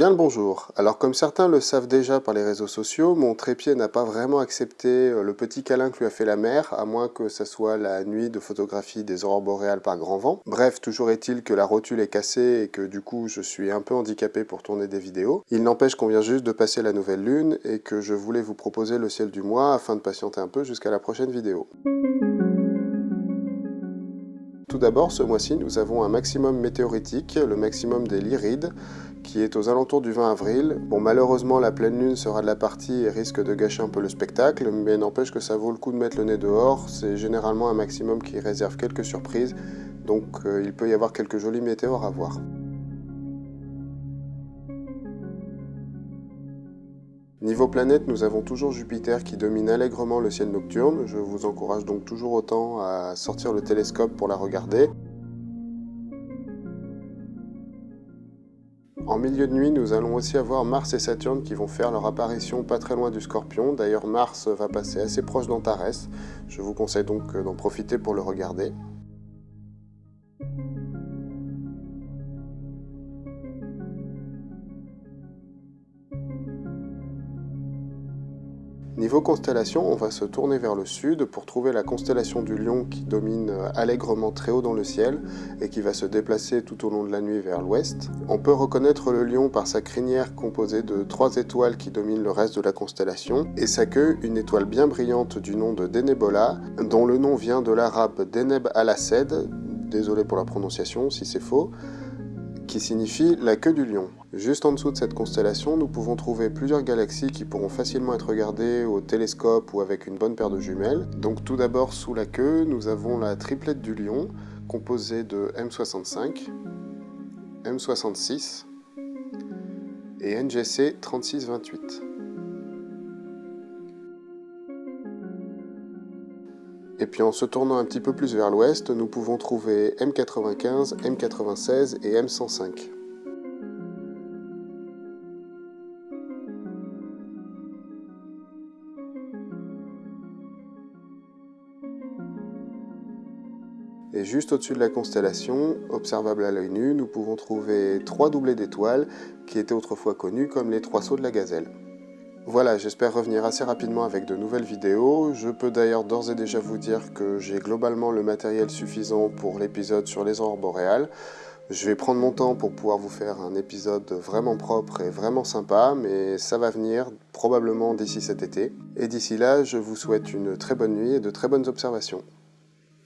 Bien le bonjour. Alors comme certains le savent déjà par les réseaux sociaux, mon trépied n'a pas vraiment accepté euh, le petit câlin que lui a fait la mer, à moins que ça soit la nuit de photographie des aurores boréales par grand vent. Bref, toujours est-il que la rotule est cassée et que du coup je suis un peu handicapé pour tourner des vidéos. Il n'empêche qu'on vient juste de passer la nouvelle lune et que je voulais vous proposer le ciel du mois afin de patienter un peu jusqu'à la prochaine vidéo. Tout d'abord, ce mois-ci, nous avons un maximum météoritique, le maximum des Lyrides, qui est aux alentours du 20 avril. Bon, malheureusement, la pleine lune sera de la partie et risque de gâcher un peu le spectacle, mais n'empêche que ça vaut le coup de mettre le nez dehors. C'est généralement un maximum qui réserve quelques surprises, donc euh, il peut y avoir quelques jolis météores à voir. Niveau planète, nous avons toujours Jupiter qui domine allègrement le ciel nocturne. Je vous encourage donc toujours autant à sortir le télescope pour la regarder. En milieu de nuit, nous allons aussi avoir Mars et Saturne qui vont faire leur apparition pas très loin du Scorpion. D'ailleurs, Mars va passer assez proche d'Antares. Je vous conseille donc d'en profiter pour le regarder. Niveau constellation, on va se tourner vers le sud pour trouver la constellation du Lion qui domine euh, allègrement très haut dans le ciel et qui va se déplacer tout au long de la nuit vers l'ouest. On peut reconnaître le Lion par sa crinière composée de trois étoiles qui dominent le reste de la constellation et sa queue, une étoile bien brillante du nom de Denebola, dont le nom vient de l'arabe Deneb al-Assed, désolé pour la prononciation si c'est faux, qui signifie la queue du lion. Juste en dessous de cette constellation, nous pouvons trouver plusieurs galaxies qui pourront facilement être regardées au télescope ou avec une bonne paire de jumelles. Donc tout d'abord, sous la queue, nous avons la triplette du lion, composée de M65, M66 et NGC 3628. Et puis en se tournant un petit peu plus vers l'ouest, nous pouvons trouver M95, M96 et M105. Et juste au-dessus de la constellation, observable à l'œil nu, nous pouvons trouver trois doublés d'étoiles qui étaient autrefois connus comme les trois sauts de la gazelle. Voilà, j'espère revenir assez rapidement avec de nouvelles vidéos. Je peux d'ailleurs d'ores et déjà vous dire que j'ai globalement le matériel suffisant pour l'épisode sur les aurores boréales. Je vais prendre mon temps pour pouvoir vous faire un épisode vraiment propre et vraiment sympa, mais ça va venir probablement d'ici cet été. Et d'ici là, je vous souhaite une très bonne nuit et de très bonnes observations.